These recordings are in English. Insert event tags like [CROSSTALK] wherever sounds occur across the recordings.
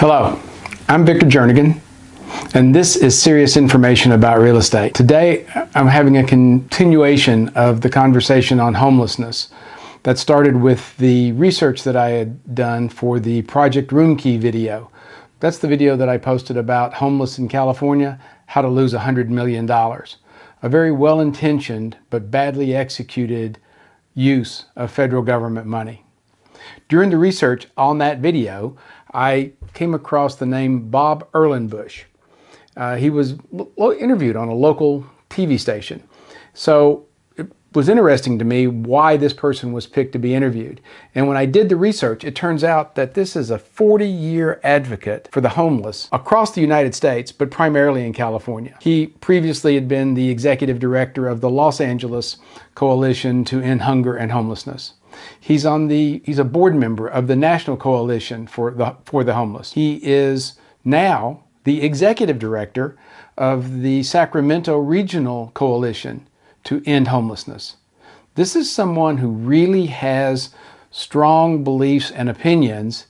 Hello, I'm Victor Jernigan, and this is serious information about real estate. Today, I'm having a continuation of the conversation on homelessness that started with the research that I had done for the Project Roomkey video. That's the video that I posted about homeless in California, how to lose $100 million. A very well-intentioned but badly executed use of federal government money. During the research on that video, I came across the name Bob Erlenbusch. Uh, he was interviewed on a local TV station. So it was interesting to me why this person was picked to be interviewed. And when I did the research, it turns out that this is a 40-year advocate for the homeless across the United States, but primarily in California. He previously had been the executive director of the Los Angeles Coalition to End Hunger and Homelessness. He's on the he's a board member of the National Coalition for the for the Homeless. He is now the executive director of the Sacramento Regional Coalition to End Homelessness. This is someone who really has strong beliefs and opinions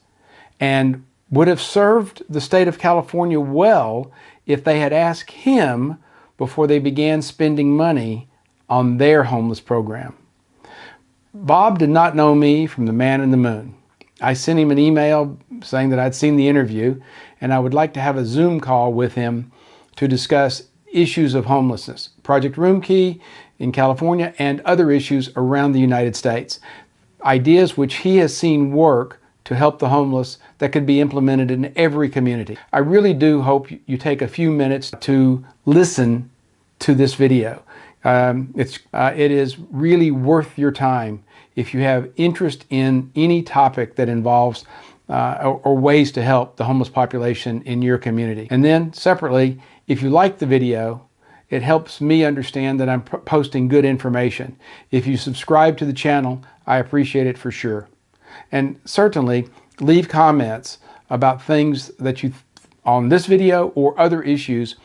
and would have served the state of California well if they had asked him before they began spending money on their homeless program. Bob did not know me from the man in the moon. I sent him an email saying that I'd seen the interview and I would like to have a Zoom call with him to discuss issues of homelessness, Project Roomkey in California and other issues around the United States. Ideas which he has seen work to help the homeless that could be implemented in every community. I really do hope you take a few minutes to listen to this video. Um, it's, uh, it is really worth your time if you have interest in any topic that involves uh, or, or, ways to help the homeless population in your community. And then separately, if you like the video, it helps me understand that I'm posting good information. If you subscribe to the channel, I appreciate it for sure. And certainly leave comments about things that you on this video or other issues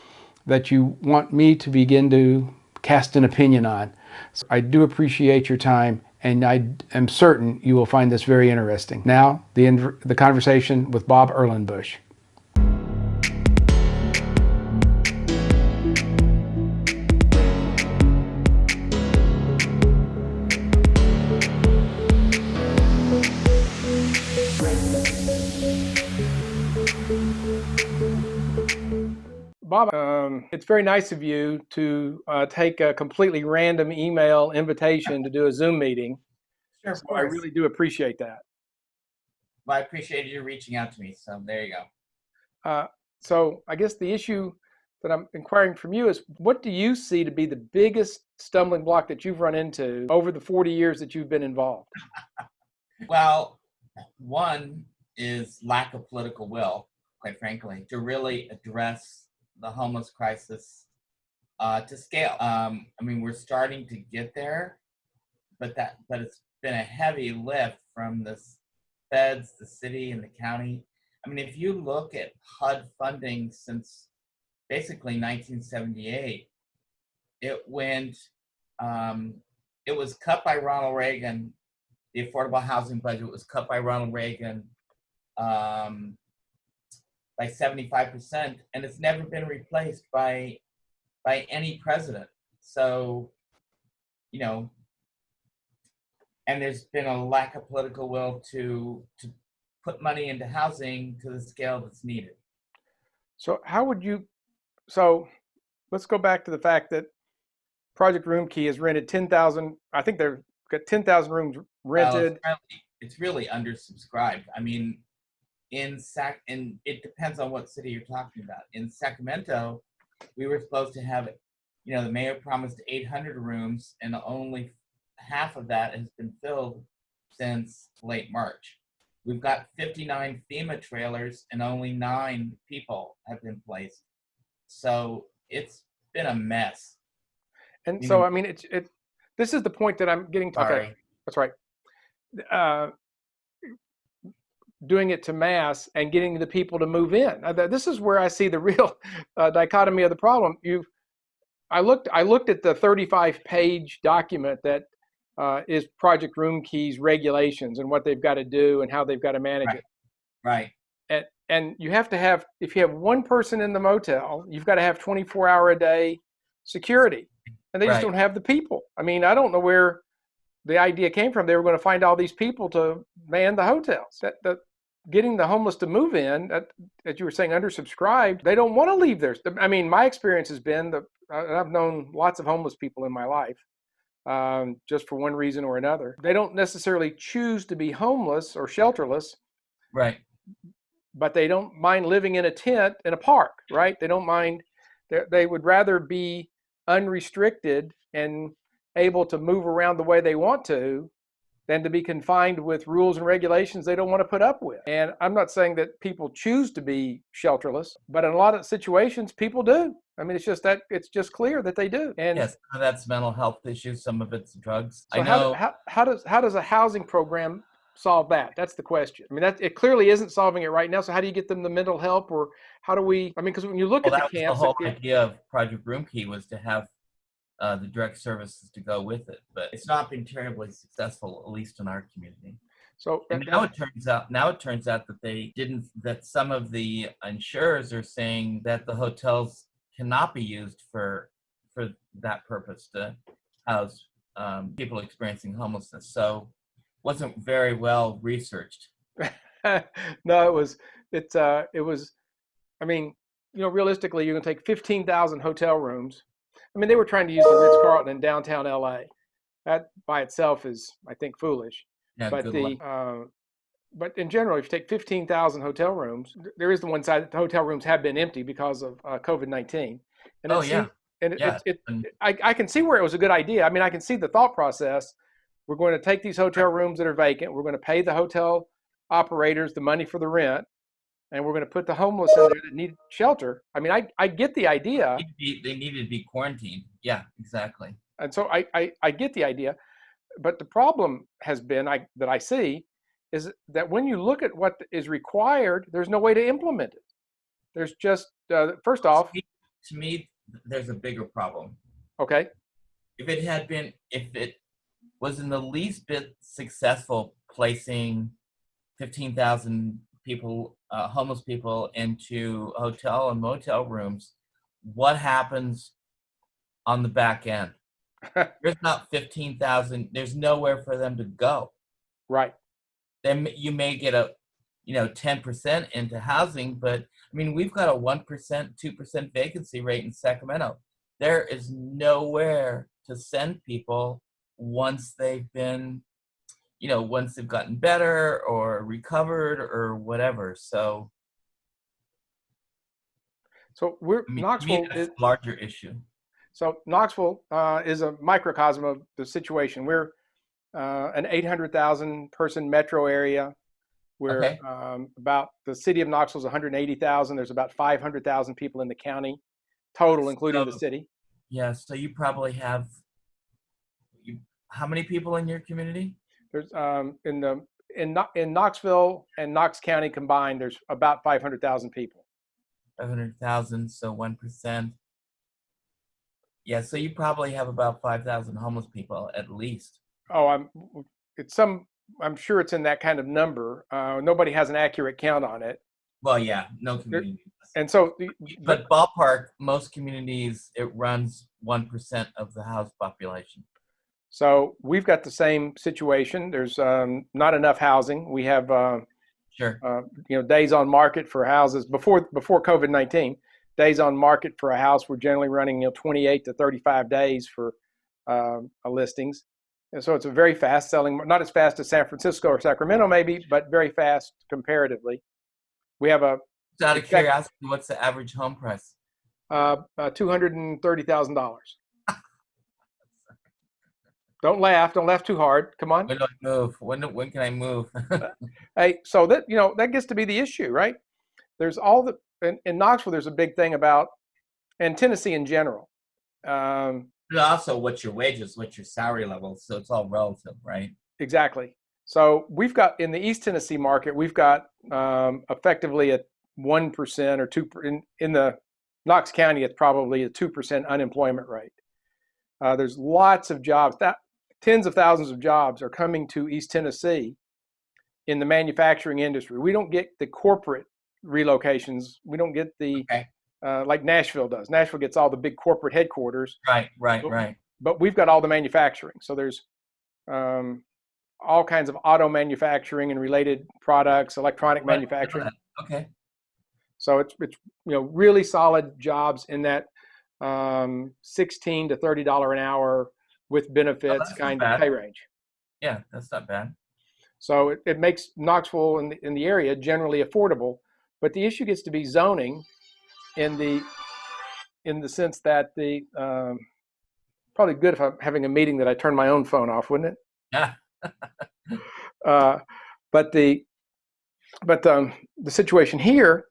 that you want me to begin to cast an opinion on. So I do appreciate your time and I am certain you will find this very interesting. Now, the, the conversation with Bob Erlenbusch. Bob, um, it's very nice of you to uh, take a completely random email invitation to do a Zoom meeting. Sure, so I really do appreciate that. Well, I appreciate you reaching out to me. So there you go. Uh, so I guess the issue that I'm inquiring from you is what do you see to be the biggest stumbling block that you've run into over the 40 years that you've been involved? [LAUGHS] well, one is lack of political will, quite frankly, to really address the homeless crisis uh, to scale. Um, I mean, we're starting to get there, but that but it's been a heavy lift from the feds, the city, and the county. I mean, if you look at HUD funding since basically 1978, it went, um, it was cut by Ronald Reagan. The affordable housing budget was cut by Ronald Reagan. Um, by 75%, and it's never been replaced by by any president. So, you know, and there's been a lack of political will to to put money into housing to the scale that's needed. So how would you, so let's go back to the fact that Project Roomkey has rented 10,000, I think they've got 10,000 rooms rented. Well, it's, really, it's really undersubscribed. I mean, in Sac and it depends on what city you're talking about. In Sacramento, we were supposed to have, you know, the mayor promised 800 rooms, and only half of that has been filled since late March. We've got 59 FEMA trailers, and only nine people have been placed. So it's been a mess. And so, I mean, it's it. This is the point that I'm getting to. Sorry. Okay, that's right. Uh, doing it to mass and getting the people to move in. This is where I see the [LAUGHS] real uh, dichotomy of the problem. You, I looked, I looked at the 35 page document that uh, is Project Roomkey's regulations and what they've got to do and how they've got to manage right. it. Right. And and you have to have if you have one person in the motel, you've got to have 24 hour a day security, and they just don't have the people. I mean, I don't know where the idea came from. They were going to find all these people to man the hotels. That the getting the homeless to move in, as you were saying, undersubscribed. They don't want to leave their. I mean, my experience has been that I've known lots of homeless people in my life, um, just for one reason or another. They don't necessarily choose to be homeless or shelterless, Right. but they don't mind living in a tent in a park, right? They don't mind. They would rather be unrestricted and able to move around the way they want to than to be confined with rules and regulations they don't want to put up with. And I'm not saying that people choose to be shelterless, but in a lot of situations people do. I mean, it's just that it's just clear that they do. And Yes, some of that's mental health issues. Some of it's drugs. so I how, know. how, how does how does a housing program solve that? That's the question. I mean, that it clearly isn't solving it right now. So how do you get them the mental help, or how do we? I mean, because when you look well, at that the camps, the whole idea of Project Roomkey was to have uh, the direct services to go with it, but it's not been terribly successful, at least in our community. so And now it turns out, now it turns out that they didn't. That some of the insurers are saying that the hotels cannot be used for for that purpose to house um, people experiencing homelessness. So, wasn't very well researched. [LAUGHS] no, it was it's uh it was I mean, you know, realistically you're gonna take fifteen thousand hotel rooms. I mean they were trying to use the Ritz Carlton in downtown LA. That by itself is I think foolish. Yeah, but the uh, but in general, if you take 15,000 hotel rooms, there is the one side that the hotel rooms have been empty because of uh, COVID-19. And Oh, yeah. and it, Yeah, it, it, I, I can see where it was a good idea. I mean, I can see the thought process. We're going to take these hotel rooms that are vacant. We're going to pay the hotel operators the money for the rent, and we're going to put the homeless in there that need shelter. I mean, I, I get the idea. Be- they needed to be quarantined. Yeah, exactly. and so I, I, I get the idea, but the problem has been I, that I see is that when you look at what is required, there's no way to implement it. There's just uh, first off, to me, there's a bigger problem. okay, If it had been, if it was in the least bit successful placing 15,000 people, uh, homeless people into hotel and motel rooms, what happens on the back end? [LAUGHS] there's not 15,000, there's nowhere for them to go. right, Then you may get a, you know, 10% into housing, but I mean, we've got a 1%, 2% vacancy rate in Sacramento. There is nowhere to send people once they've been, you know, once they've gotten better or recovered or whatever. So, so we're I mean, me, Knoxville. Is, a larger issue. so Knoxville uh, is a microcosm of the situation. We're uh, an 800,000 person metro area. We're Okay. um, about the city of Knoxville is 180,000. There's about 500,000 people in the county total, including the city. Yeah, so you probably have, you, how many people in your community? There's um, in the in in Knoxville and Knox County combined, there's about 500,000 people. 500,000, so 1%. Yeah, so you probably have about 5,000 homeless people at least. Oh, I'm it's some. I'm sure it's in that kind of number. Uh, nobody has an accurate count on it, Well, yeah, no community. does. and so the- But ballpark, most communities, it runs 1% of the house population. So we've got the same situation. There's um, not enough housing. We have uh, Sure. uh, you know days on market for houses before before COVID nineteen. Days on market for a house were generally running you know 28 to 35 days for uh, listings, and so it's a very fast selling. Not as fast as San Francisco or Sacramento maybe, but very fast comparatively. We have a Just out of curiosity, what's the average home price? uh, uh, two hundred and thirty thousand dollars. Don't laugh. Don't laugh too hard. Come on. When do I move? When, do- when can I move? [LAUGHS] Hey, so that you know that gets to be the issue, right? There's all the in, in Knoxville. There's a big thing about, and Tennessee in general. Um, But also, what's your wages? What's your salary level? So it's all relative, right? exactly. So we've got in the East Tennessee market, we've got um, effectively a one percent or two per- in in the Knox County. It's probably a two percent unemployment rate. Uh, there's lots of jobs. That tens of thousands of jobs are coming to East Tennessee in the manufacturing industry. We don't get the corporate relocations. We don't get the Okay. uh, like Nashville does. Nashville gets all the big corporate headquarters, Right, right, Well, right. but we've got all the manufacturing. So there's um, all kinds of auto manufacturing and related products, electronic Right, manufacturing. Okay. So it's it's you know really solid jobs in that um, sixteen to thirty dollar an hour with benefits Oh, kind of pay range. Yeah, that's not bad. So it, it makes Knoxville in the, in the area generally affordable, but the issue gets to be zoning in the in the sense that the um, probably good if I'm having a meeting that I turn my own phone off, wouldn't it? Yeah. [LAUGHS] uh, but the but um, the situation here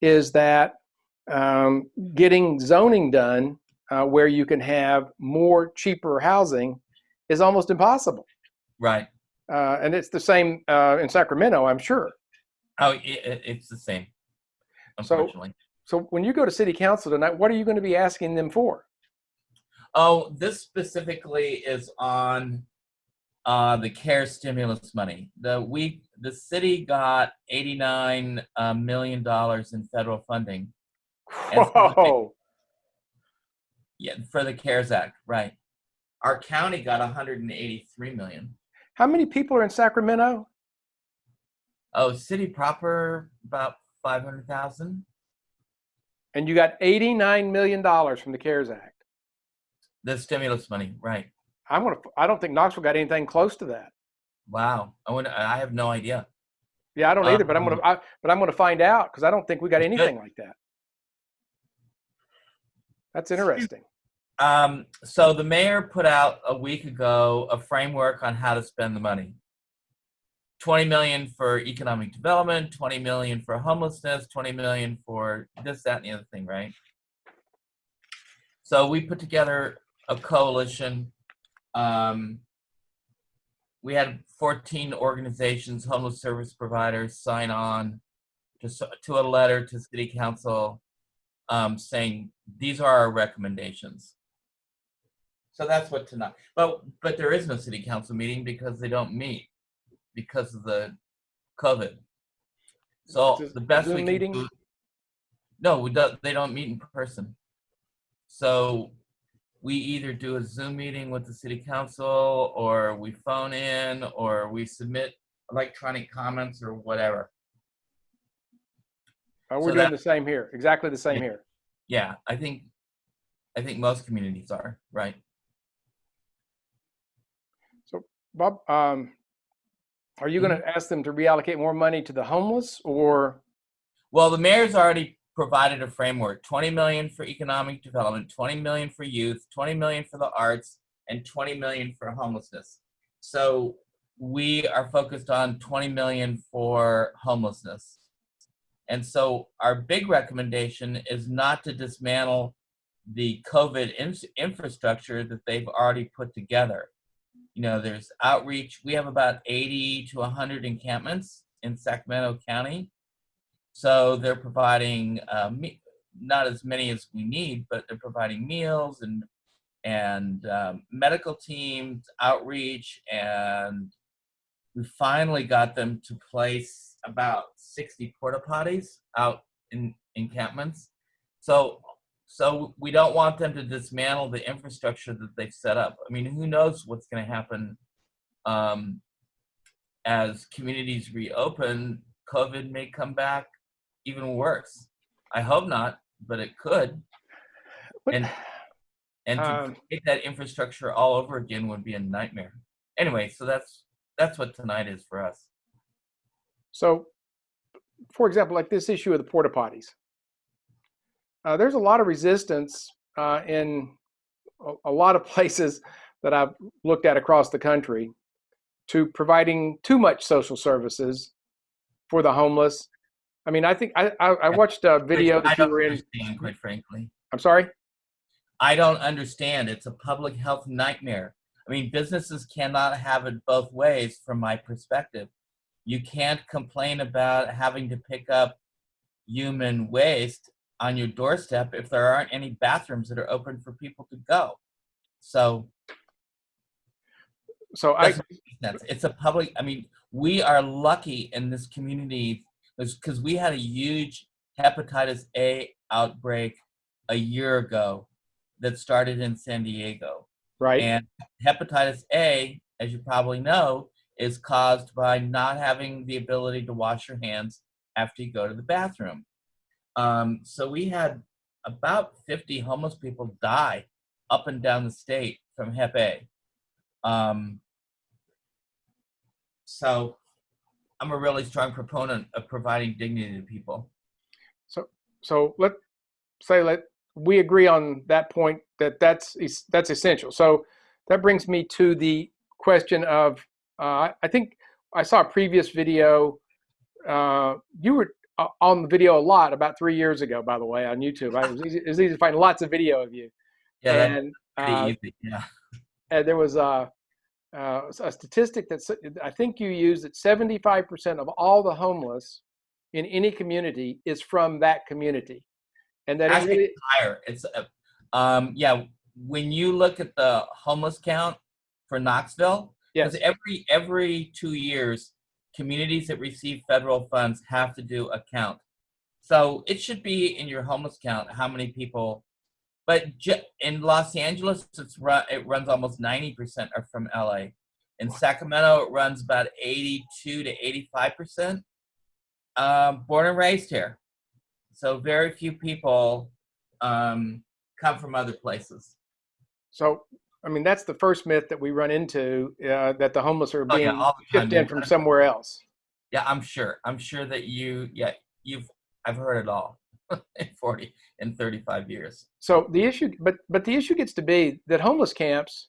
is that um, getting zoning done uh, where you can have more cheaper housing is almost impossible. Right. Uh, and it's the same uh, in Sacramento, I'm sure. Oh, it, it, it's the same. So- Unfortunately. So when you go to city council tonight, what are you going to be asking them for? Oh, this specifically is on uh, the CARE stimulus money. The we the city got eighty nine uh, million dollars in federal funding. So Whoa! Yeah, for the CARES Act, right? Our county got one hundred and eighty three million. How many people are in Sacramento? Oh, city proper about five hundred thousand. And you got $89 million from the CARES Act. The stimulus money, right? I'm gonna. I don't think Knoxville got anything close to that. Wow. I would, I have no idea. Yeah, I don't either. But I'm gonna. Um, I, but I'm gonna find out because I don't think we got Good. anything like that. That's interesting. Um, so the mayor put out a week ago a framework on how to spend the money. 20 million for economic development, 20 million for homelessness, 20 million for this, that, and the other thing, right? So we put together a coalition. Um, we had 14 organizations, homeless service providers sign on to, to a letter to city council um, saying these are our recommendations. So that's what tonight. But but there is no city council meeting because they don't meet because of the COVID. So It's a the best Zoom we meeting? can do. No, we don't. They don't meet in person. So we either do a Zoom meeting with the city council, or we phone in, or we submit electronic comments, or whatever. Uh, we're so doing that- the same here. Exactly the same Yeah. here. Yeah, I think, I think most communities are right. So, Bob, um, are you going to ask them to reallocate more money to the homeless, or Well, the mayor's already provided a framework, 20 million for economic development, 20 million for youth, 20 million for the arts, and 20 million for homelessness. So we are focused on 20 million for homelessness. And so our big recommendation is not to dismantle the COVID in- infrastructure that they've already put together. You know, there's outreach. We have about 80 to 100 encampments in Sacramento County. So they're providing uh, not as many as we need, but they're providing meals and and um, medical teams, outreach, and we finally got them to place about 60 porta potties out in encampments. So so we don't want them to dismantle the infrastructure that they've set up. I mean, who knows what's going to happen um, as communities reopen? COVID may come back even worse. I hope not, but it could. what, And and to Um, create that infrastructure all over again would be a nightmare. Anyway, so that's that's what tonight is for us. So, for example, like this issue of the porta potties, uh, there's a lot of resistance uh, in a, a lot of [LAUGHS] places that I've looked at across the country to providing too much social services for the homeless. I mean, I think I, I, I watched a video that you were in. understand, quite frankly. I'm sorry. I don't understand. It's a public health nightmare. I mean, businesses cannot have it both ways from my perspective. You can't complain about having to pick up human waste on your doorstep if there aren't any bathrooms that are open for people to go. So So I, doesn't make sense. it's a public, I mean, we are lucky in this community because we had a huge hepatitis A outbreak a year ago that started in San Diego. Right. And hepatitis A, as you probably know, is caused by not having the ability to wash your hands after you go to the bathroom. Um, so we had about 50 homeless people die up and down the state from Hep A. Um, so I'm a really strong proponent of providing dignity to people. So so let say let we agree on that point that that's that's essential. So that brings me to the question of uh, I think I saw a previous video. Uh, you were uh, on the video a lot about three years ago, by the way, on YouTube. I, it, was easy, it was easy to find lots of video of you. Yeah, and uh, easy. Yeah. and there was a, uh, a statistic that I think you used that 75% of all the homeless in any community is from that community, and that Actually, really it's higher. It's uh, um yeah. When you look at the homeless count for Knoxville, yes because every every two years, communities that receive federal funds have to do a count. So it should be in your homeless count how many people. But in Los Angeles, it's run, it runs almost ninety percent are from LA. In Sacramento, it runs about eighty-two to eighty-five percent. Um, born and raised here, so very few people um, come from other places. So, I mean, that's the first myth that we run into uh, that the homeless are Oh, being yeah, the time, shipped in from somewhere else. Yeah, I'm sure. I'm sure that you, yeah, you've, I've heard it all [LAUGHS] in 40 and 35 years. So the issue, but but the issue gets to be that homeless camps,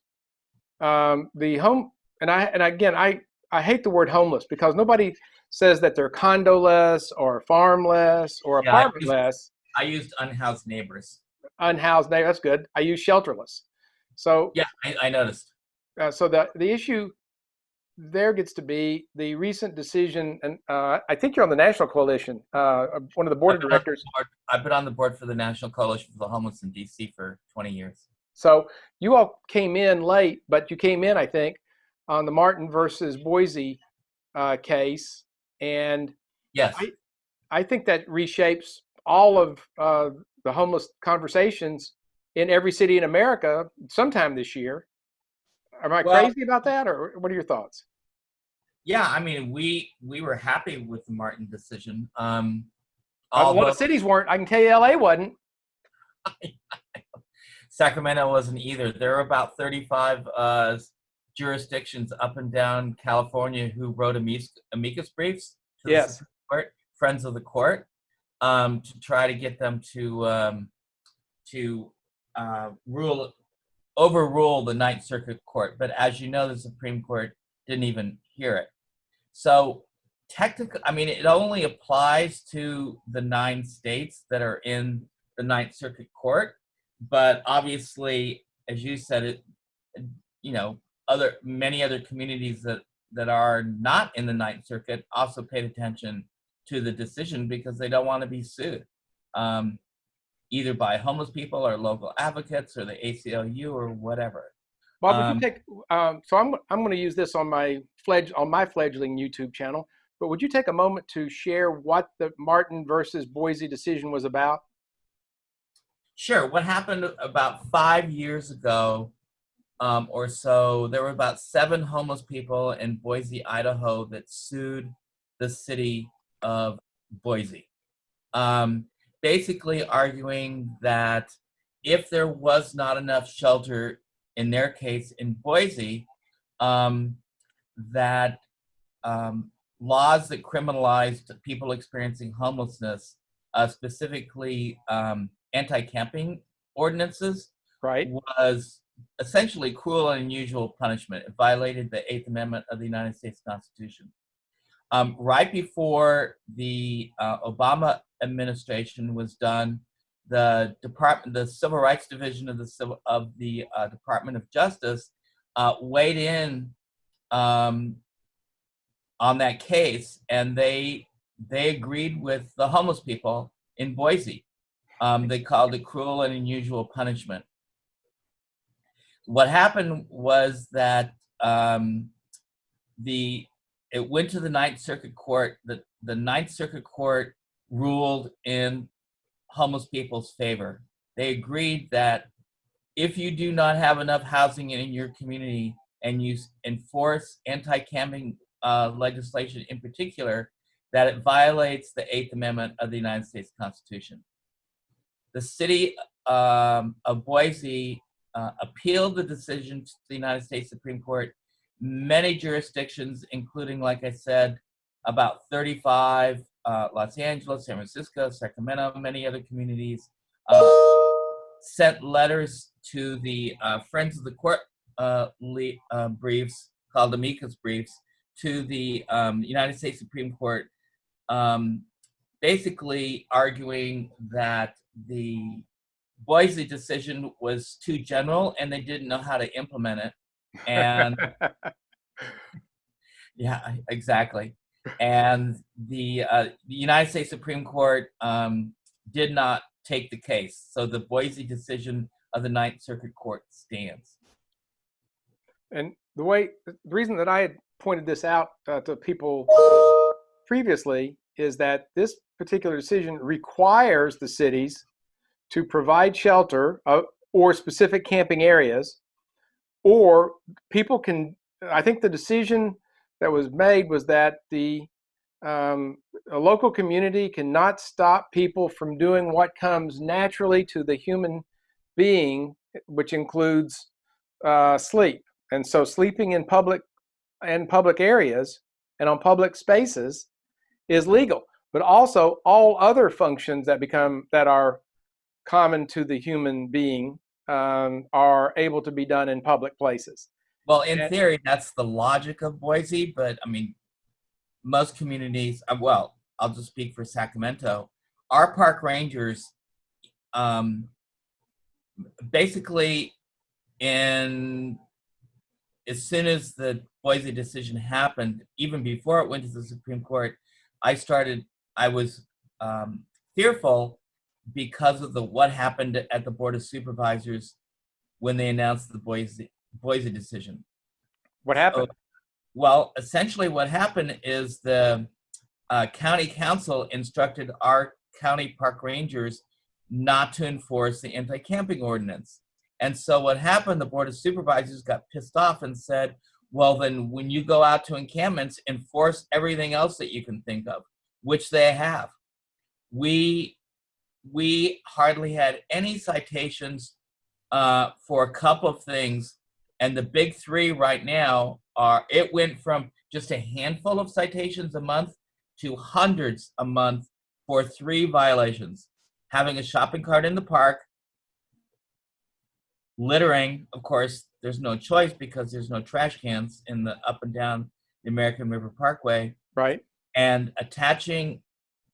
um, the home, and I and again, I I hate the word homeless because nobody says that they're condoless or farmless or Yeah, I used- apartmentless, I used unhoused neighbors. unhoused. Now that's good. I use shelterless. So Yeah, I, I noticed. uh, so the the issue there gets to be the recent decision, and uh, I think you're on the national coalition, uh, one of the board of I've been on the directors. board- I've been on the board for the National Coalition for the Homeless in DC for 20 years. So you all came in late, but you came in, I think, on the Martin versus Boise uh, case, and Yes. I- I think that reshapes all of uh, the homeless conversations in every city in America sometime this year. Am I Well- crazy about that, or what are your thoughts? yeah, I mean, we we were happy with the Martin decision. Um, a lot although of cities weren't. I can tell you, LA wasn't. [LAUGHS] Sacramento wasn't either. There are about 35 uh, jurisdictions up and down California who wrote amicus, amicus briefs to Yes. Supreme Court, friends of the court, um, to try to get them to um, to uh, rule overrule the Ninth Circuit Court. But as you know, the Supreme Court didn't even hear it. So technically, I mean, it only applies to the nine states that are in the Ninth Circuit Court. But obviously, as you said, it, you know, other many other communities that that are not in the Ninth Circuit also paid attention to the decision because they don't want to be sued, um, either by homeless people or local advocates or the ACLU or whatever. Bob, would Um, you take? Um, so I'm I'm going to use this on my fledge on my fledgling YouTube channel. But would you take a moment to share what the Martin versus Boise decision was about? Sure. What happened about five years ago um, or so, there were about seven homeless people in Boise, Idaho that sued the city of Boise. Um, basically, arguing that if there was not enough shelter, in their case in Boise, um, that um, laws that criminalized people experiencing homelessness, uh, specifically um, anti-camping ordinances Right. was essentially cruel and unusual punishment. It violated the Eighth Amendment of the United States Constitution. Um, right before the uh, Obama administration was done, the department, the Civil Rights Division of the Civil of the uh, Department of Justice, uh, weighed in um, on that case, and they they agreed with the homeless people in Boise. Um, they called it cruel and unusual punishment. What happened was that um, the it went to the Ninth Circuit Court. The the Ninth Circuit Court ruled in homeless people's favor. They agreed that if you do not have enough housing in your community and you enforce anti-camping uh, legislation in particular, that it violates the Eighth Amendment of the United States Constitution. The city um, of Boise uh, appealed the decision to the United States Supreme Court. Many jurisdictions, including, like I said, about 35, uh, Los Angeles, San Francisco, Sacramento, many other communities, uh, sent letters to the uh, Friends of the Court uh, le- uh, briefs, called amicus briefs, to the um, United States Supreme Court, um, basically arguing that the Boise decision was too general and they didn't know how to implement it. And [LAUGHS] yeah, exactly. And the, uh, the United States Supreme Court um, did not take the case. So the Boise decision of the Ninth Circuit Court stands. And the way, the reason that I had pointed this out uh, to people previously is that this particular decision requires the cities to provide shelter uh, or specific camping areas, or people can. I think the decision that was made was that the um, a local community cannot stop people from doing what comes naturally to the human being, which includes uh, sleep. And so, sleeping in public and public areas and on public spaces is legal. But also, all other functions that become that are common to the human being um, are able to be done in public places. Well, in And- theory, that's the logic of Boise, but I mean, most communities, uh, well, I'll just speak for Sacramento. Our park rangers, um, basically, in as soon as the Boise decision happened, even before it went to the Supreme Court, I started. I was um, fearful because of the what happened at the Board of Supervisors when they announced the Boise Boise decision. What happened? Well, essentially, what happened is the uh, county council instructed our county park rangers not to enforce the anti-camping ordinance. And so what happened, the board of supervisors got pissed off and said, well, then when you go out to encampments, enforce everything else that you can think of, which they have. We, we hardly had any citations uh, for a couple of things. And the big three right now are, it went from just a handful of citations a month to hundreds a month for three violations. Having a shopping cart in the park, littering, of course, there's no choice because there's no trash cans in the up and down the American River Parkway, right? and attaching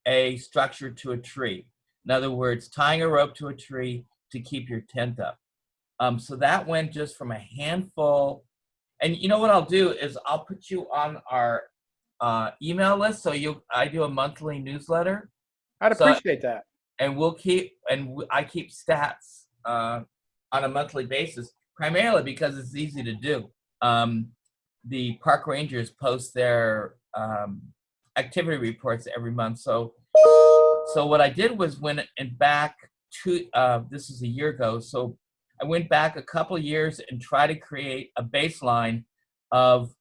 a structure to a tree. In other words, tying a rope to a tree to keep your tent up. Um, so that went just from a handful. And you know what I'll do is I'll put you on our uh, email list. So you, I do a monthly newsletter, I'd So- appreciate that. and we'll keep and w- I keep stats uh, on a monthly basis, primarily because it's easy to do. Um, the park rangers post their um, activity reports every month. So, so what I did was when and back to uh, this is a year ago. So I went back a couple years and tried to create a baseline of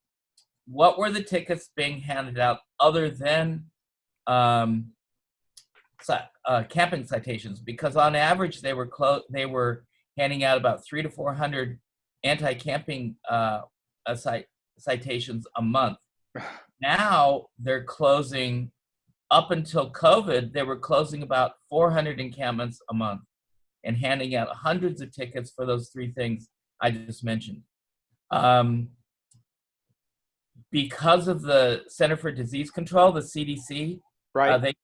what were the tickets being handed out other than um, uh, camping citations because on average they were clo- they were handing out about three to four hundred anti-camping uh, uh, cite- citations a month. [SIGHS] Now they're closing. Up until COVID, they were closing about 400 encampments a month and handing out hundreds of tickets for those three things I just mentioned. Um, because of the Center for Disease Control, the CDC, Right. uh, they,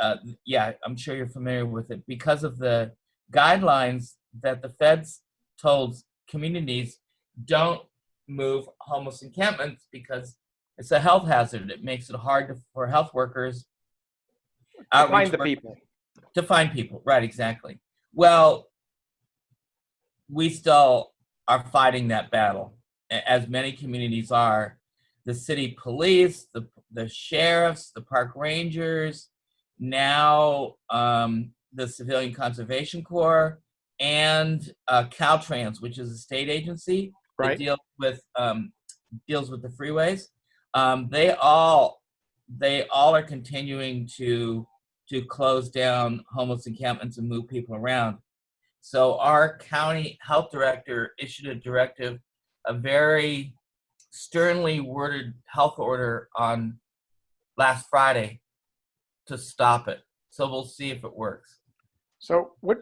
uh, yeah, I'm sure you're familiar with it. Because of the guidelines that the feds told communities, don't move homeless encampments because it's a health hazard. It makes it hard to, for health workers to find the people. to find people. Right, exactly. Well, we still are fighting that battle, as many communities are. The city police, the the sheriffs, the park rangers, now um, the Civilian Conservation Corps, and uh, Caltrans, which is a state agency that deals with um, deals with the freeways. Um, they all they all are continuing to to close down homeless encampments and move people around. So our county health director issued a directive, a very sternly worded health order on last Friday to stop it. So we'll see if it works. So what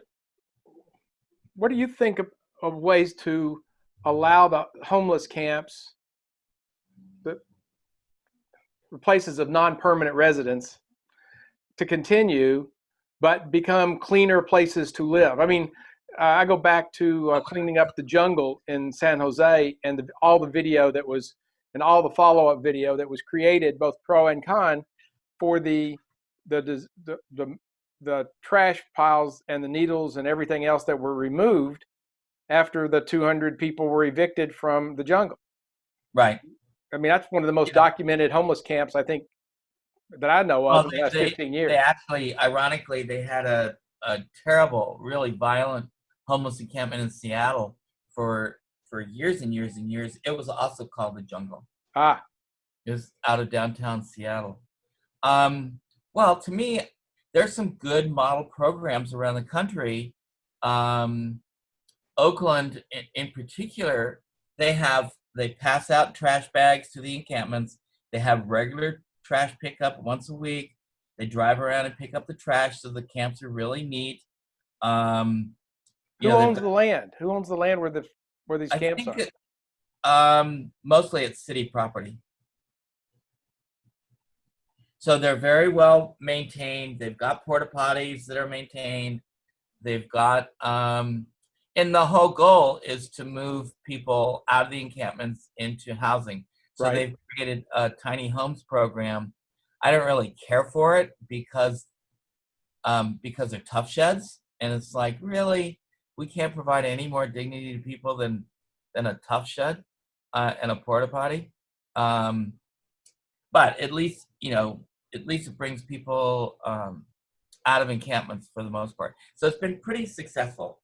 what do you think of, of ways to allow the homeless camps, the places of non-permanent residence, to continue, but become cleaner places to live? I mean, uh, I go back to uh, cleaning up the jungle in San Jose and the, all the video that was and all the follow-up video that was created, both pro and con, for the the the, the the trash piles and the needles and everything else that were removed after the 200 people were evicted from the jungle. Right. I mean, that's one of the most Yeah. documented homeless camps I think that I know Well, of in they- the last they- 15 years. They actually, ironically, they had a, a terrible, really violent homeless encampment in Seattle for for years and years and years. It was also called the Jungle. Ah, It was out of downtown Seattle. Um, well, to me, there's some good model programs around the country. Um, Oakland, in, in particular, they have they pass out trash bags to the encampments. They have regular trash pickup once a week. They drive around and pick up the trash, so the camps are really neat. Um, who you know, owns the land? Who owns the land where the where these I camps are? it, um, mostly it's city property. So they're very well maintained. They've got porta potties that are maintained. They've got, um, and the whole goal is to move people out of the encampments into housing. So Right. they've created a tiny homes program. I don't really care for it because, um, because they're Tuff Sheds, and it's like really we can't provide any more dignity to people than than a Tuff Shed uh, and a porta potty. Um, but at least you know, at least it brings people um, out of encampments for the most part. So it's been pretty successful.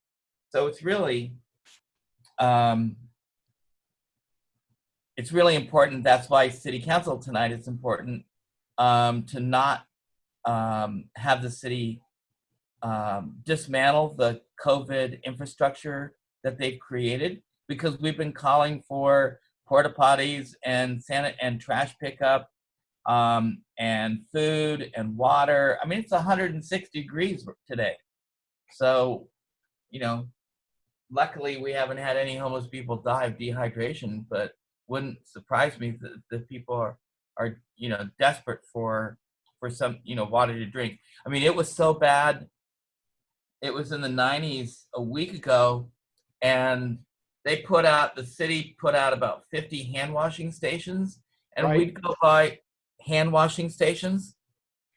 So it's really, um, it's really important. That's why City Council tonight is important um, to not um, have the city um, dismantle the COVID infrastructure that they've created because we've been calling for porta potties and sanit and trash pickup um, and food and water. I mean, it's 106 degrees today. So, you know, luckily we haven't had any homeless people die of dehydration, but wouldn't surprise me that, that people are, are, you know, desperate for, for some, you know, water to drink. I mean, it was so bad. It was in the 90s a week ago, and they put out, the city put out about 50 hand washing stations, and Right. we'd go by hand washing stations,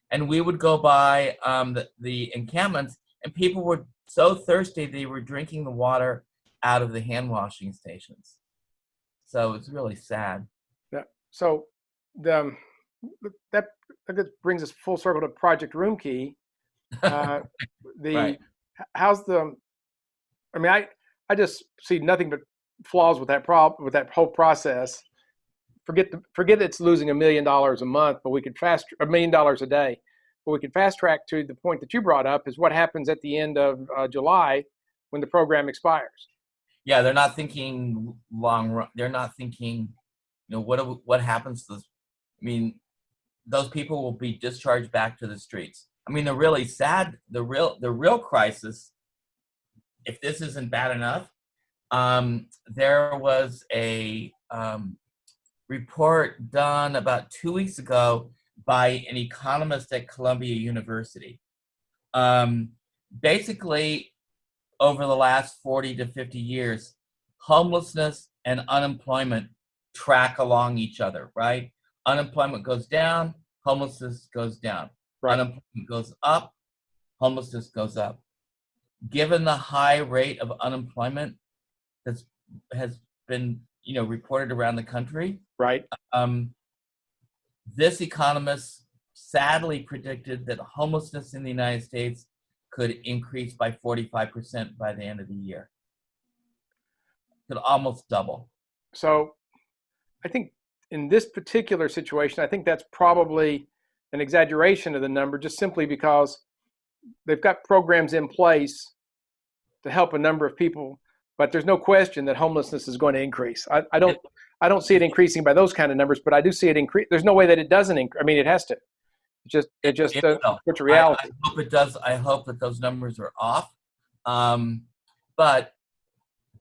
and we would go by um, the, the encampments, and people were so thirsty they were drinking the water out of the hand washing stations. So it's really sad. Yeah. So the um, that that brings us full circle to Project Roomkey. Uh, [LAUGHS] the Right. how's the I mean I I just see nothing but flaws with that prob with that whole process. Forget the forget it's losing a million dollars a month, but we could fast a million dollars a day. But we could fast track to the point that you brought up is what happens at the end of uh, July when the program expires. Yeah they're not thinking long run they're not thinking you know what what happens to this i mean those people will be discharged back to the streets. I mean the really sad the real the real crisis if this isn't bad enough um, there was a um, report done about two weeks ago by an economist at columbia university. Um, basically over the last 40 to 50 years, homelessness and unemployment track along each other, right? Unemployment goes down, homelessness goes down. Right. Unemployment goes up, homelessness goes up. Given the high rate of unemployment that's has been, you know, reported around the country, Right. um, this economist sadly predicted that homelessness in the United States could increase by 45% by the end of the year. Could almost double. So I think in this particular situation, I think that's probably an exaggeration of the number just simply because they've got programs in place to help a number of people, but there's no question that homelessness is going to increase. I, I don't I don't see it increasing by those kind of numbers, but I do see it increase. There's no way that it doesn't increase. I mean, it has to. It just it just It uh, will. it's a I- reality. I, hope it does. I hope that those numbers are off. Um, but,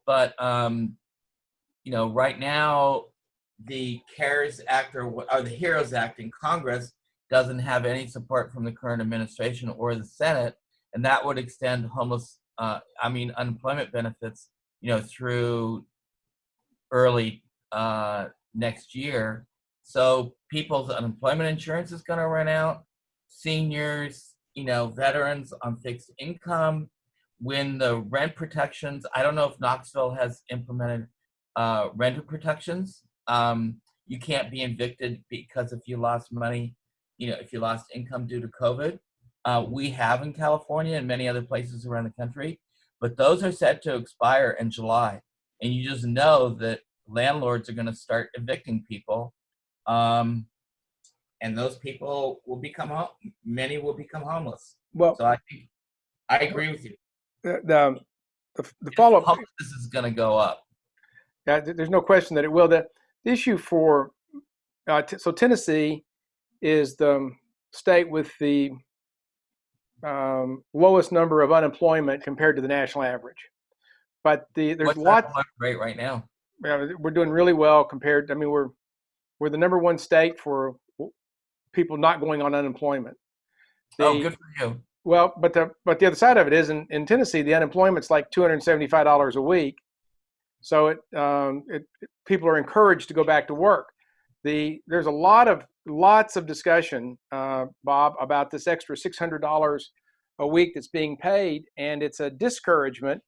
but um, you know, right now, the CARES Act or, or the HEROES Act in Congress doesn't have any support from the current administration or the Senate, and that would extend homeless, uh, I mean, unemployment benefits, you know, through early uh, next year. So people's unemployment insurance is going to run out. Seniors, you know, veterans on fixed income. When the rent protections, I don't know if Knoxville has implemented uh, protections. Um, you can't be evicted because if you lost money, you know, if you lost income due to COVID. Uh, we have in California and many other places around the country, but those are set to expire in July. And you just know that landlords are going to start evicting people. Um, and those people will become home. Many will become homeless. Well, So I think I agree with you. the the, the, the follow up Homelessness is going to go up. Yeah, there's no question that it will. The, the issue for uh, t- so Tennessee is the um, state with the um, lowest number of unemployment compared to the national average. But the there's What's lots. rate right now? Yeah, we're doing really well compared. I mean, we're we're the number one state for people not going on unemployment. oh, good for you. well, but the but the other side of it is in, in Tennessee, the unemployment's like two hundred seventy five dollars a week. So it, um, it people are encouraged to go back to work. The there's a lot of lots of discussion, uh, Bob, about this extra six hundred dollars a week that's being paid, and it's a discouragement.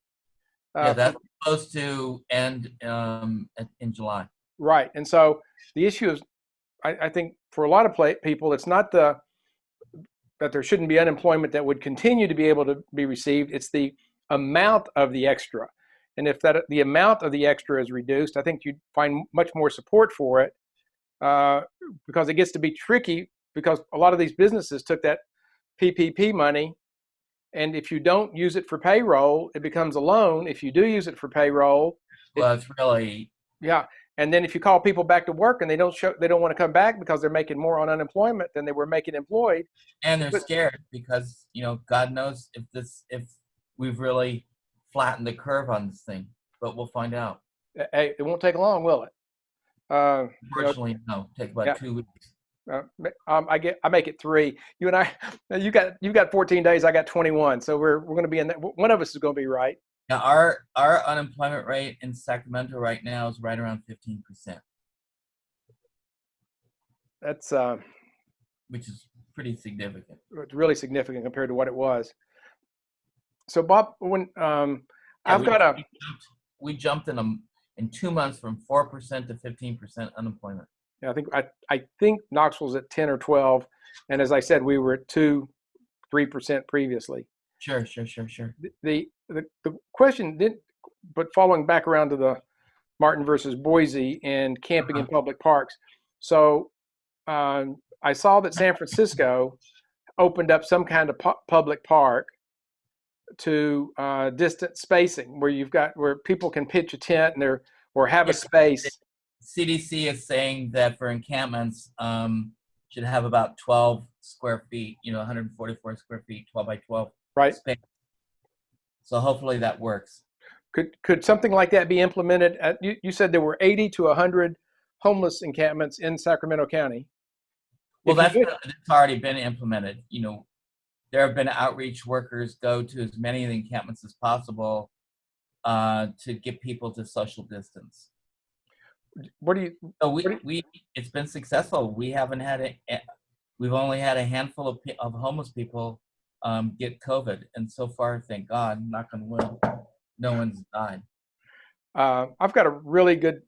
yeah, Uh, that's supposed to end um, in July. Right. And so the issue is, I, I think for a lot of pla people, it's not the that there shouldn't be unemployment that would continue to be able to be received. It's the amount of the extra. And if that the amount of the extra is reduced, I think you'd find much more support for it uh, because it gets to be tricky because a lot of these businesses took that PPP money. And if you don't use it for payroll, it becomes a loan. If you do use it for payroll, Well, it's really yeah, and then if you call people back to work and they don't show, they don't want to come back because they're making more on unemployment than they were making employed. and they're But- scared because you know God knows if this if we've really flattened the curve on this thing, but we'll find out. eh, Hey, it won't take long, will it? Uh, Unfortunately, no. Take about Yeah. two weeks. uh, um, I get, I make it three. You and I, [LAUGHS] you got, you got 14 days. I got 21. So we're, we're going to be in that. One of us is going to be right. Now, our our unemployment rate in Sacramento right now is right around fifteen percent, That's, uh, which is pretty significant. it's really significant compared to what it was. So Bob, when, um, Yeah, I've we- got a, we jumped, in a in two months from four percent to fifteen percent unemployment. Yeah, I think I, I think Knoxville's at 10 or 12, and as I said, we were at two, three percent previously. Sure, sure, sure, sure. The, the the question did, but following back around to the Martin versus Boise and camping in Uh-huh. public parks. So um, I saw that San Francisco opened up some kind of pu- public park to uh, distance spacing, where you've got where people can pitch a tent and there or have a space. CDC is saying that for encampments, um, should have about twelve square feet. You know, one hundred forty-four square feet, twelve by twelve Right. space. So hopefully that works. Could could something like that be implemented? At, you, you said there were 80 to 100 homeless encampments in Sacramento County. Well, If that's, that's already been implemented. You know, there have been outreach workers go to as many of the encampments as possible uh, to get people to social distance. What do you? So we, do we it's been successful. We haven't had a, a- we've only had a handful of, of homeless people um, get COVID, and so far, thank God, knock on wood, no one's died. Uh, I've got a really good,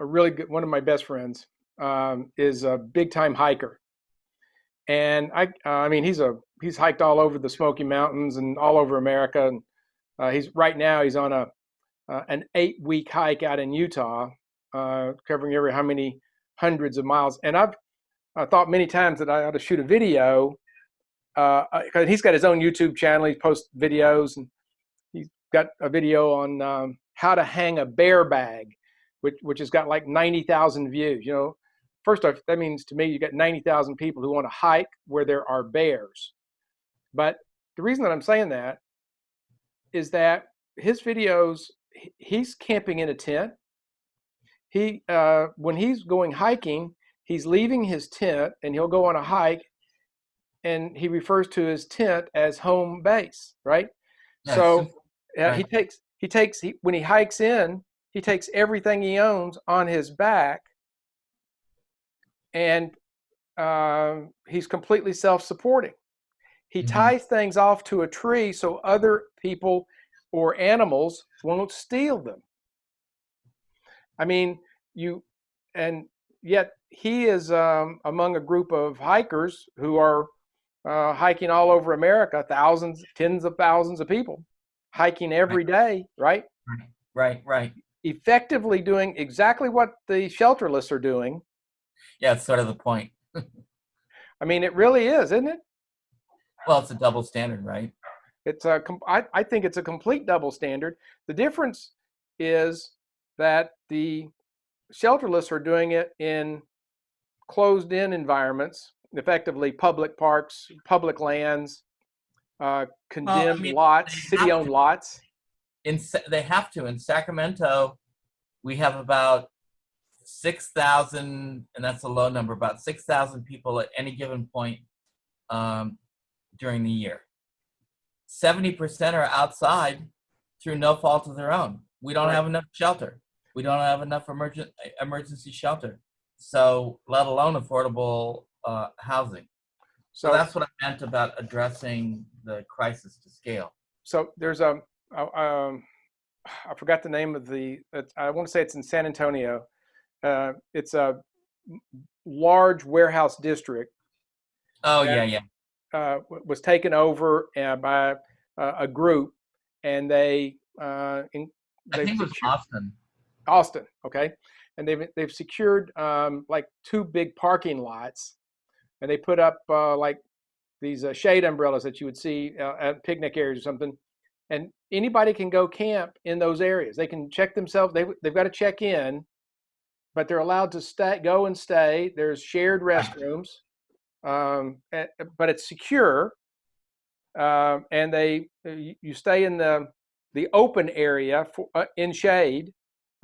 a really good one of my best friends. um, is a big time hiker, and I uh, I mean he's a he's hiked all over the Smoky Mountains and all over America, and uh, he's right now he's on a uh, an eight week hike out in Utah, uh, covering every how many hundreds of miles. And I've I thought many times that I ought to shoot a video. Uh, he's got his own YouTube channel. He posts videos and he's got a video on um, how to hang a bear bag, which, which has got like 90,000 views. You know, first off, that means to me, you got 90,000 people who want to hike where there are bears. But the reason that I'm saying that is that his videos, he's camping in a tent. He, uh, when he's going hiking, he's leaving his tent and he'll go on a hike and he refers to his tent as home base, right? Yes. So uh, Right. he takes he takes he, when he hikes in, he takes everything he owns on his back, and um, he's completely self-supporting. He Mhm. ties things off to a tree so other people or animals won't steal them. I mean, you and yet he is um, among a group of hikers who are uh, hiking all over America, thousands, tens of thousands of people hiking every day, right? Right, right. Effectively doing exactly what the shelterless are doing. Yeah, it's sort of the point. [LAUGHS] I mean, it really is, isn't it? Well, it's a double standard, right? It's a, I, I think it's a complete double standard. The difference is that the shelterless are doing it in closed in environments, effectively public parks, public lands, uh, condemned mean, lots, city owned to. lots. In they have to. In Sacramento, we have about six thousand, and that's a low number. About six thousand people at any given point um, during the year. Seventy percent are outside through no fault of their own. We don't Right. have enough shelter. We don't have enough emergent emergency shelter. So, let alone affordable uh, housing. So So, that's what I meant about addressing the crisis to scale. so there's a, a- um, I forgot the name of the, I want to say it's in San Antonio. Uh, it's a large warehouse district Oh Yeah. yeah, yeah. uh, was taken over uh, by uh, a group, and they uh, in, I they've think it was Austin. Austin, okay, and they've they've secured um, like two big parking lots, and they put up uh, like these uh, shade umbrellas that you would see uh, at picnic areas or something, and anybody can go camp in those areas. They can check themselves. They they've got to check in, but they're allowed to stay, go and stay. There's shared restrooms, um, but it's secure. Um, and they uh, you, you stay in the the open area for, uh, in shade.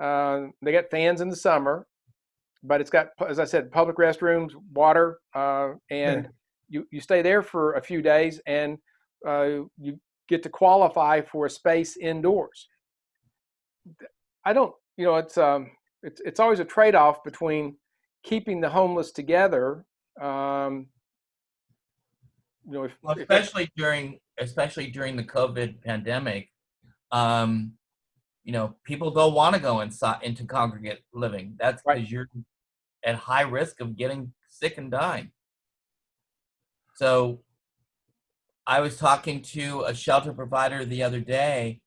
Uh, they got fans in the summer, but it's got, as I said, public restrooms, water, uh, and you, you stay there for a few days and uh, you get to qualify for a space indoors. I don't, you know, it's um, it's it's always a trade-off between keeping the homeless together. Um, you know, if, Well, if especially during especially during the COVID pandemic, um, you know, people don't want to go inside into congregate living. That's Right. because you're at high risk of getting sick and dying. So, I was talking to a shelter provider the other day,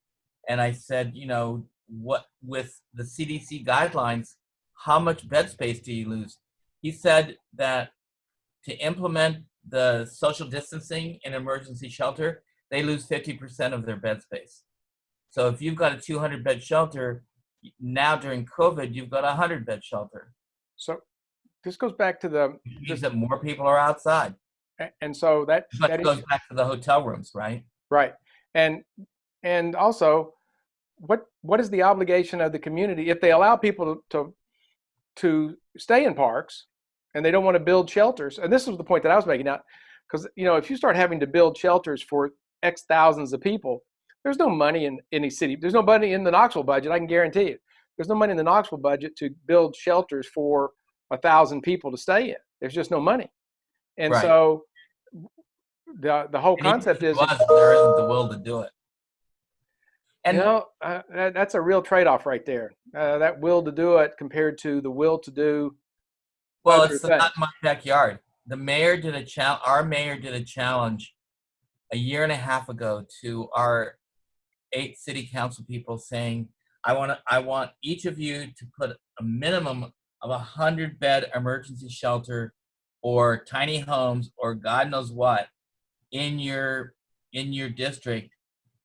and I said, you know, what with the CDC guidelines, how much bed space do you lose? He said that to implement the social distancing in emergency shelter, they lose 50% of their bed space. So if you've got a 200 bed shelter, now during COVID, you've got a 100 bed shelter. so this goes back to the Which means that more people are outside. and so that But that it goes issue, back to the hotel rooms, right? right and and also what what is the obligation of the community if they allow people to to, to stay in parks and they don't want to build shelters and this was the point that i was making out because you know if you start having to build shelters for x thousands of people there's no money in any city there's no money in the knoxville budget i can guarantee you there's no money in the knoxville budget to build shelters for a thousand people to stay in there's just no money and Right. so the the whole concept is was, there isn't the will to do it. And you know, uh, that, that's a real trade-off right there. Uh, that will to do it compared to the will to do Well, it's your not my backyard. The mayor did a challenge. Our mayor did a challenge a year and a half ago to our eight city council people, saying, "I want to. I want each of you to put a minimum of a hundred bed emergency shelter, or tiny homes, or God knows what, in your in your district."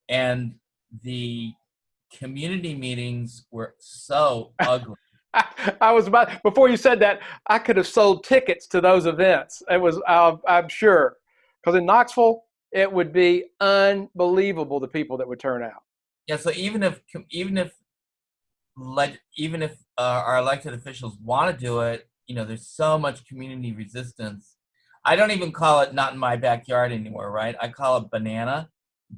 And the community meetings were so [LAUGHS] ugly. I was about before you said that I could have sold tickets to those events. It was uh, I'm sure because in Knoxville it would be unbelievable the people that would turn out. Yeah, so even if even if like even if uh, our elected officials want to do it, you know, there's so much community resistance. I don't even call it not in my backyard anymore, right? I call it banana.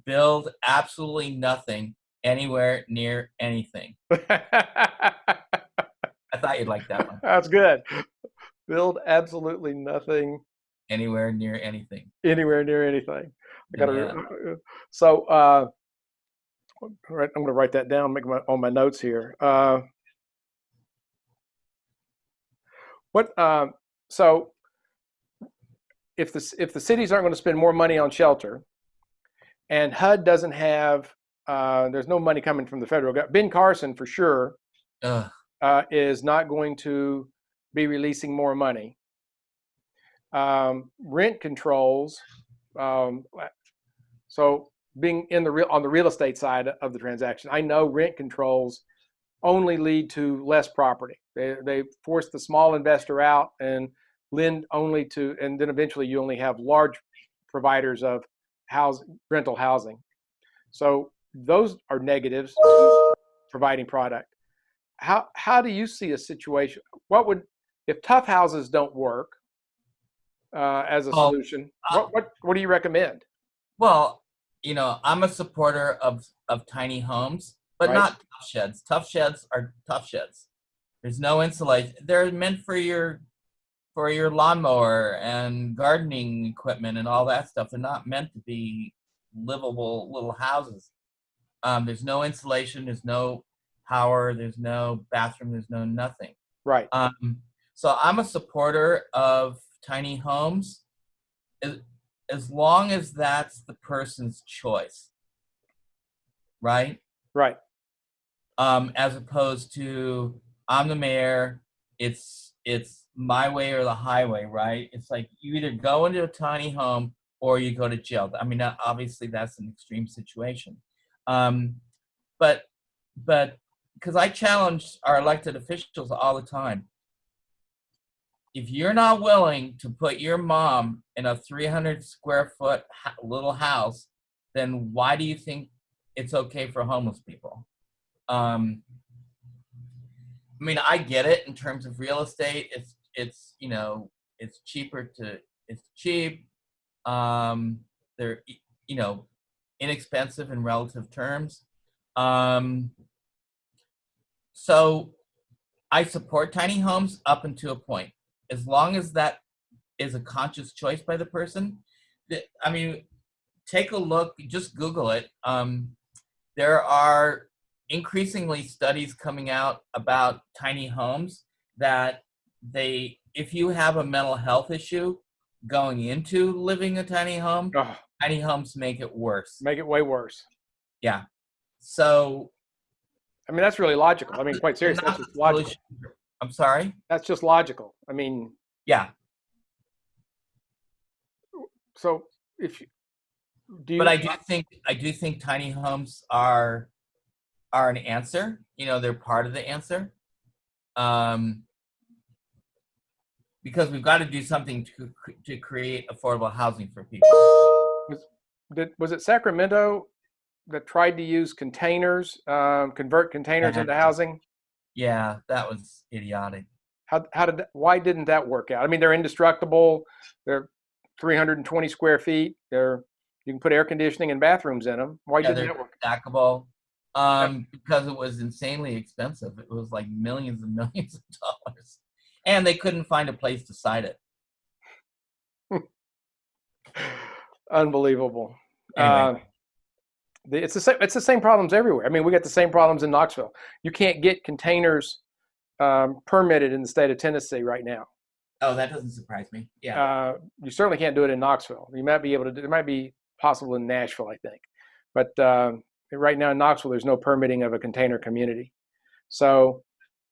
Build absolutely nothing anywhere near anything. [LAUGHS] I thought you'd like that one. That's good. Build absolutely nothing Anywhere near anything. anywhere near anything. I gotta. Yeah. So, uh, all right, I'm going to write that down. Make my on my notes here. Uh, what? Uh, so, if the if the cities aren't going to spend more money on shelter, and HUD doesn't have, uh, there's no money coming from the federal government. Ben Carson, for sure, Ugh. uh, is not going to be releasing more money. Um, rent controls. Um, so being in the real on the real estate side of the transaction, I know rent controls only lead to less property. They they force the small investor out and lend only to, and then eventually you only have large providers of house rental housing. So those are negatives providing product. How how do you see a situation? What would if tough houses don't work uh, as a solution? uh, What what what do you recommend? Well, you know, I'm a supporter of of tiny homes, but Right. not Tuff Sheds. Tuff Sheds are Tuff Sheds. There's no insulation. They're meant for your for your lawnmower and gardening equipment and all that stuff. They're not meant to be livable little houses. Um, there's no insulation. There's no power. There's no bathroom. There's no nothing. Right. Um, so I'm a supporter of tiny homes, as, long as that's the person's choice, right? Right. Um, as opposed to I'm the mayor, it's it's my way or the highway, right? It's like you either go into a tiny home or you go to jail. I mean, obviously that's an extreme situation, um, but but because I challenge our elected officials all the time. If you're not willing to put your mom in a 300 square foot little house, then why do you think it's okay for homeless people? Um, I mean, I get it in terms of real estate. It's it's you know it's cheaper to it's cheap. Um, they're you know inexpensive in relative terms. Um, so I support tiny homes up until a point, as long as that is a conscious choice by the person. I mean, take a look. Just Google it. Um, there are increasingly studies coming out about tiny homes that they if you have a mental health issue going into living a tiny home Oh, tiny homes make it worse make it way worse. Yeah. So I mean, that's really logical. I mean, quite seriously, that's logical. I'm sorry That's just logical. I mean, yeah so if you, do you, but i do think i do think tiny homes are are an answer you know they're part of the answer um because we've got to do something to to create affordable housing for people did, was it Sacramento that tried to use containers, um, convert containers Uh-huh. into housing? Yeah that was idiotic How, how did that, why didn't that work out? I mean, they're indestructible. They're 320 square feet. They're you can put air conditioning and bathrooms in them. Why Yeah, didn't that work? stackable um, because it was insanely expensive. It was like millions and [LAUGHS] millions of dollars, and they couldn't find a place to site it. [LAUGHS] Unbelievable. Anyway. Uh, it's the same. It's the same problems everywhere. I mean, we got the same problems in Knoxville. You can't get containers um, permitted in the state of Tennessee right now. Oh, that doesn't surprise me. Yeah. Uh, you certainly can't do it in Knoxville. You might be able to. Do, it might be possible in Nashville, I think, but um, right now in Knoxville, there's no permitting of a container community. So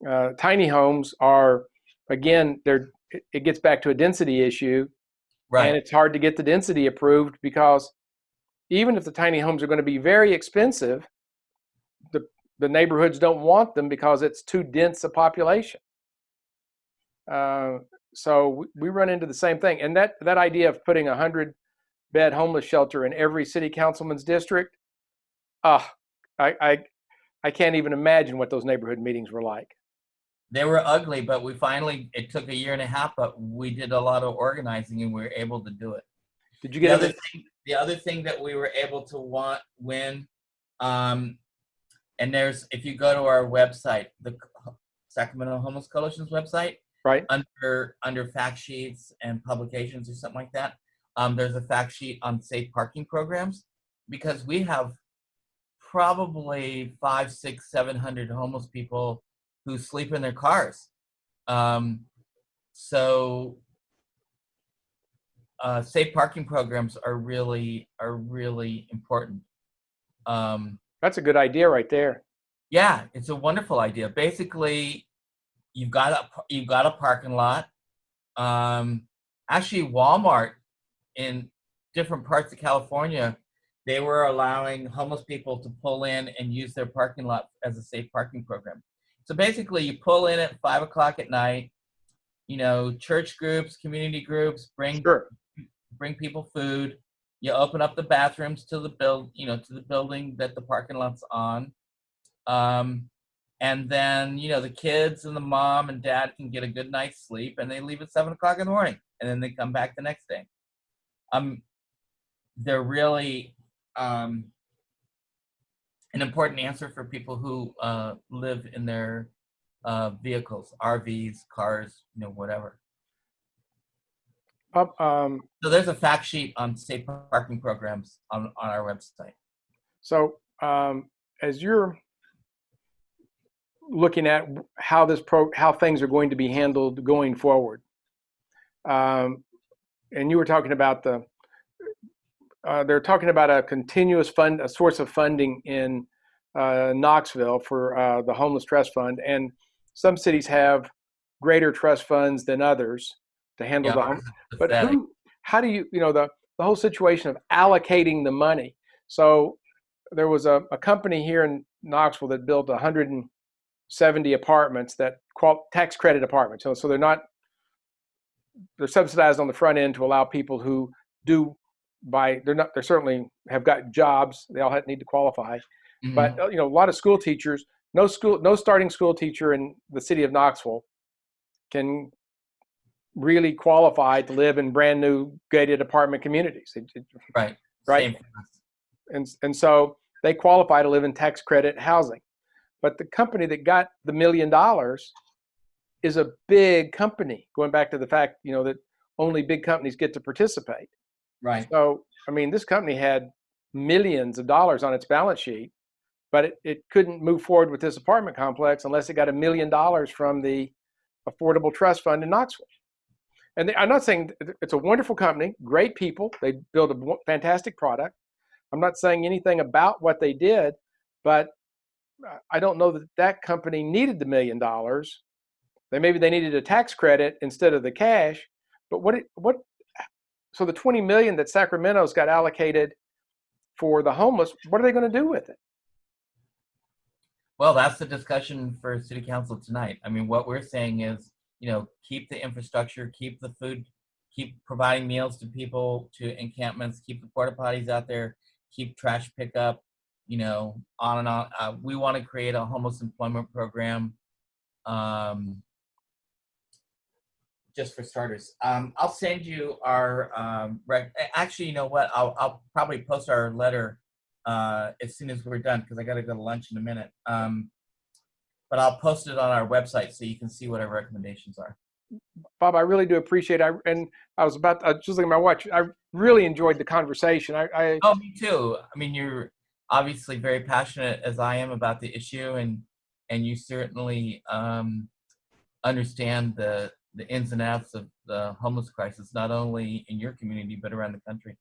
uh, tiny homes are, again, they're. It, it gets back to a density issue, right. and it's hard to get the density approved because even if the tiny homes are going to be very expensive, the the neighborhoods don't want them because it's too dense a population. Uh, so we run into the same thing, and that that idea of putting a hundred bed homeless shelter in every city councilman's district, ah, I, I I can't even imagine what those neighborhood meetings were like. They were ugly, but we finally. It took a year and a half, but we did a lot of organizing, and we were able to do it. Did you The other thing, the other thing that we were able to want win, um, and there's if you go to our website, the Sacramento Homeless Coalition's website, right? under under fact sheets and publications or something like that um, there's a fact sheet on safe parking programs because we have probably five six seven hundred homeless people who sleep in their cars um, so uh, safe parking programs are really are really important um, That's a good idea right there. yeah, it's a wonderful idea. Basically, you've got a you've got a parking lot. Um, actually, Walmart in different parts of California, they were allowing homeless people to pull in and use their parking lot as a safe parking program. So basically, you pull in at five o'clock at night. You know, church groups, community groups bring Sure. Bring people food. You open up the bathrooms to the build, you know, to the building that the parking lot's on. Um, and then, you know, the kids and the mom and dad can get a good night's sleep and they leave at seven o'clock in the morning and then they come back the next day. Um, they're really um, an important answer for people who uh, live in their uh, vehicles, RVs, cars, you know, whatever. Up, um, So there's a fact sheet on safe parking programs on, on our website. so um, as you're looking at how this pro how things are going to be handled going forward, um, and you were talking about the uh, they're talking about a continuous fund a source of funding in uh, Knoxville for uh, the homeless trust fund, and some cities have greater trust funds than others to handle Yeah, the ours hom- is [LAUGHS] but who how do you you know the the whole situation of allocating the money. So there was a, a company here in knoxville that built 170 apartments that qual- tax credit apartments. So, so they're not they're subsidized on the front end to allow people who do by they're not they're certainly have got jobs. They all have, need to qualify. Mhm. but uh, you know a lot of school teachers no school no starting school teacher in the city of knoxville can really qualified to live in brand new gated apartment communities. It- it- right, right. Same and, and so they qualify to live in tax credit housing. But the company that got the million dollars is a big company going back to the fact you know that only big companies get to participate. Right. so i mean this company had millions of dollars on its balance sheet but it, it couldn't move forward with this apartment complex unless it got a million dollars from the affordable trust fund in knoxville and they, i'm not saying it's a wonderful company great people they build a fantastic product. I'm not saying anything about what they did but i don't know that that company needed the million dollars. They maybe they needed a tax credit instead of the cash but what it, what so the 20 million that sacramento's got allocated for the homeless what are they going to do with it? Well, that's the discussion for city council tonight. I mean, what we're saying is, you know, keep the infrastructure, keep the food, keep providing meals to people, to encampments, keep the porta potties out there, keep trash pickup, you know, on and on. Uh, we want to create a homeless employment program. Um, just for starters, um, I'll send you our um, actually, you know what? I'll, I'll probably post our letter uh, as soon as we're done because I got to go to lunch in a minute. Um, but I'll post it on our website so you can see what our recommendations are. bob i really do appreciate it I, and i was about I was just looking at my watch i really enjoyed the conversation i, I Oh, me too. I mean, you're obviously very passionate as I am about the issue, and and you certainly um, understand the the ins and outs of the homeless crisis, not only in your community but around the country.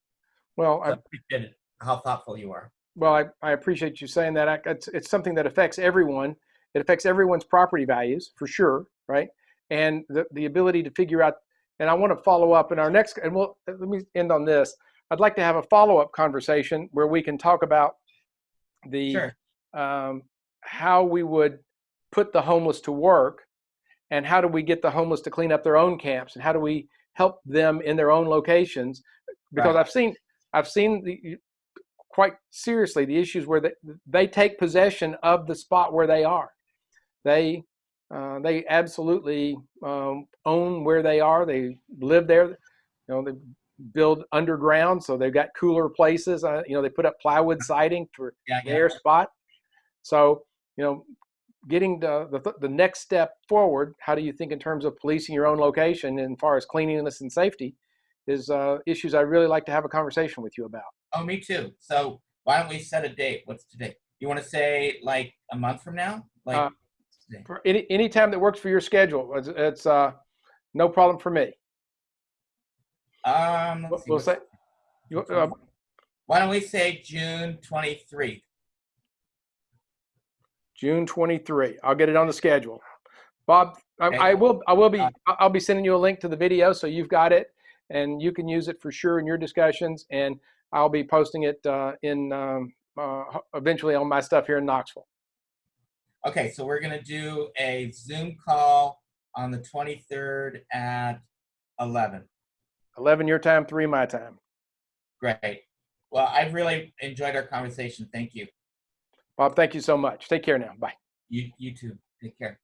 Well, So I, I appreciate it, how thoughtful you are. well, I, I appreciate you saying that. I, it's, it's something that affects everyone. It affects everyone's property values for sure, right? And the, the ability to figure out, and I want to follow up in our next, and we'll, let me end on this. I'd like to have a follow-up conversation where we can talk about the, Sure. um, how we would put the homeless to work and how do we get the homeless to clean up their own camps and how do we help them in their own locations because Right. i've seen i've seen the quite seriously the issues where they, they take possession of the spot where they are they uh, they absolutely um, own where they are they live there you know they build underground so they've got cooler places uh, you know they put up plywood [LAUGHS] siding for Yeah, yeah. their spot. So, you know, getting the, the, the next step forward, how do you think in terms of policing your own location and far as cleanliness and safety is uh, issues I'd really like to have a conversation with you about. Oh, me too. So why don't we set a date? What's today? You want to say like a month from now? Like Uh, any, any time that works for your schedule, it's, it's uh, no problem for me. um, We'll, we'll say, you, uh, why don't we say June twenty three? June 23. I'll get it on the schedule. Bob, I, I will, I will be, Uh, I'll be sending you a link to the video so you've got it and you can use it for sure in your discussions. And I'll be posting it uh, in um, uh, eventually on my stuff here in Knoxville. Okay, so we're gonna do a Zoom call on the 23rd at 11. 11 your time, three my time. Great. Well, I've really enjoyed our conversation. Thank you. Bob, thank you so much. Take care now. Bye. You you too. Take care.